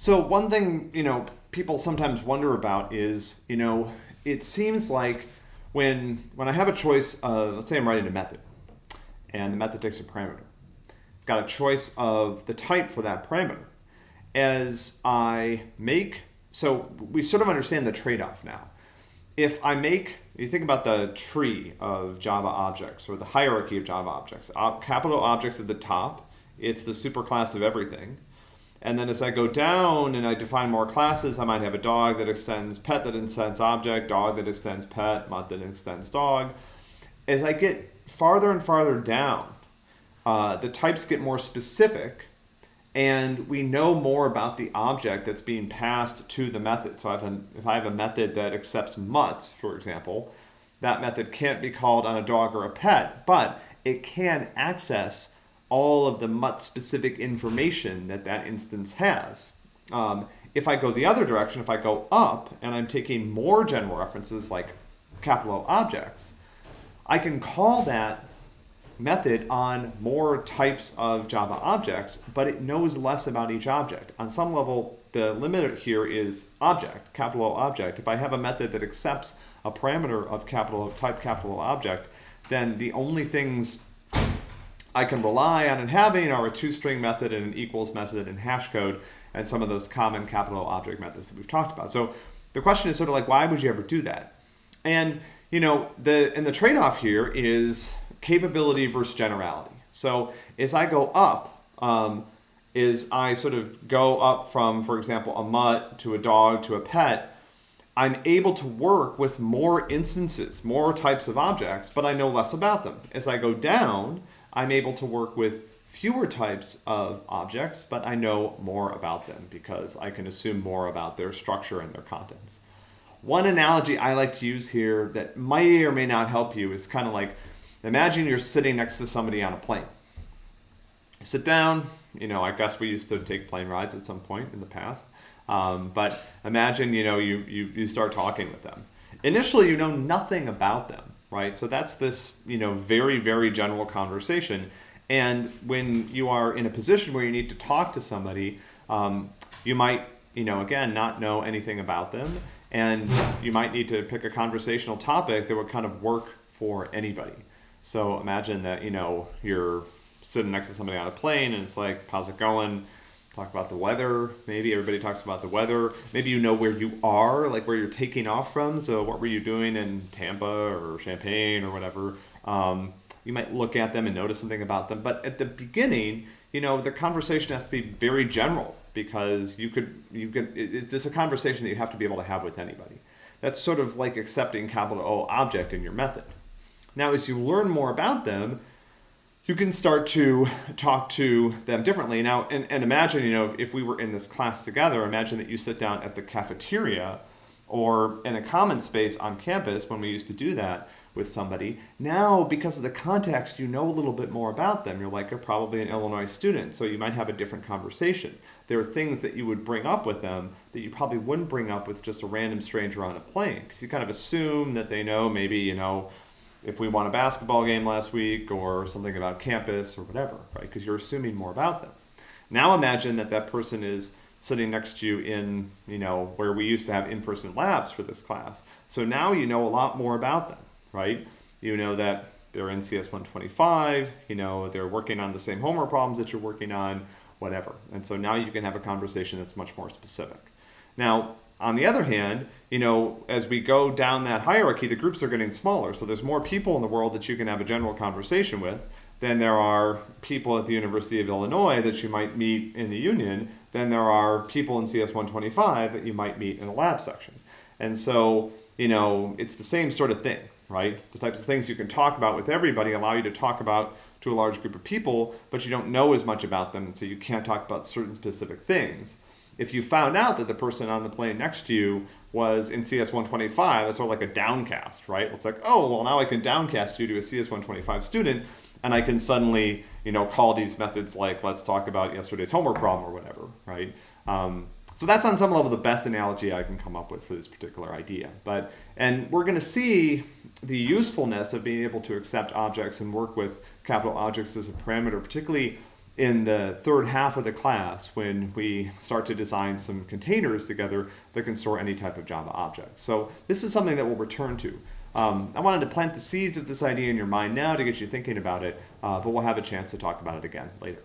So one thing, you know, people sometimes wonder about is, you know, it seems like when when I have a choice of, let's say I'm writing a method, and the method takes a parameter. I've got a choice of the type for that parameter. As I make, so we sort of understand the trade-off now. If I make, you think about the tree of Java objects or the hierarchy of Java objects. Capital objects at the top, it's the superclass of everything. And then as I go down and I define more classes, I might have a dog that extends pet that extends object, dog that extends pet, mutt that extends dog. As I get farther and farther down, uh, the types get more specific and we know more about the object that's being passed to the method. So if, if I have a method that accepts mutts, for example, that method can't be called on a dog or a pet, but it can access all of the mutt specific information that that instance has. Um, if I go the other direction, if I go up and I'm taking more general references like capital O objects, I can call that method on more types of Java objects, but it knows less about each object. On some level, the limiter here is object, capital O object. If I have a method that accepts a parameter of capital type capital O object, then the only things I can rely on and having are a toString method and an equals method and hash code and some of those common capital object methods that we've talked about. So the question is sort of like, why would you ever do that? And you know, the and the trade-off here is capability versus generality. So as I go up, um, is I sort of go up from, for example, a mutt to a dog to a pet, I'm able to work with more instances, more types of objects, but I know less about them. As I go down, I'm able to work with fewer types of objects, but I know more about them because I can assume more about their structure and their contents. One analogy I like to use here that may or may not help you is kind of like, imagine you're sitting next to somebody on a plane. Sit down, you know, I guess we used to take plane rides at some point in the past. Um, but imagine, you know, you, you, you start talking with them. Initially, you know nothing about them right? So that's this, you know, very, very general conversation. And when you are in a position where you need to talk to somebody, um, you might, you know, again, not know anything about them. And you might need to pick a conversational topic that would kind of work for anybody. So imagine that, you know, you're sitting next to somebody on a plane and it's like, how's it going? Talk about the weather. Maybe everybody talks about the weather. Maybe you know where you are, like where you're taking off from. So what were you doing in Tampa or Champaign or whatever? Um, you might look at them and notice something about them. But at the beginning, you know, the conversation has to be very general because you could, you can, it, it's a conversation that you have to be able to have with anybody. That's sort of like accepting capital O object in your method. Now, as you learn more about them, you can start to talk to them differently. Now, and, and imagine, you know, if, if we were in this class together, imagine that you sit down at the cafeteria or in a common space on campus when we used to do that with somebody. Now, because of the context, you know a little bit more about them. You're like, you're probably an Illinois student, so you might have a different conversation. There are things that you would bring up with them that you probably wouldn't bring up with just a random stranger on a plane, because you kind of assume that they know maybe, you know, if we won a basketball game last week or something about campus or whatever, right? Because you're assuming more about them. Now imagine that that person is sitting next to you in, you know, where we used to have in-person labs for this class. So now you know a lot more about them, right? You know that they're in CS 125, you know, they're working on the same homework problems that you're working on, whatever. And so now you can have a conversation that's much more specific. Now, on the other hand, you know, as we go down that hierarchy, the groups are getting smaller. So there's more people in the world that you can have a general conversation with than there are people at the University of Illinois that you might meet in the union than there are people in CS 125 that you might meet in a lab section. And so, you know, it's the same sort of thing, right? The types of things you can talk about with everybody allow you to talk about to a large group of people, but you don't know as much about them, so you can't talk about certain specific things if you found out that the person on the plane next to you was in CS 125, it's sort of like a downcast, right? It's like, oh, well, now I can downcast you to a CS 125 student, and I can suddenly, you know, call these methods like, let's talk about yesterday's homework problem or whatever, right? Um, so that's on some level the best analogy I can come up with for this particular idea. But and we're going to see the usefulness of being able to accept objects and work with capital objects as a parameter, particularly in the third half of the class when we start to design some containers together that can store any type of Java object. So this is something that we'll return to. Um, I wanted to plant the seeds of this idea in your mind now to get you thinking about it, uh, but we'll have a chance to talk about it again later.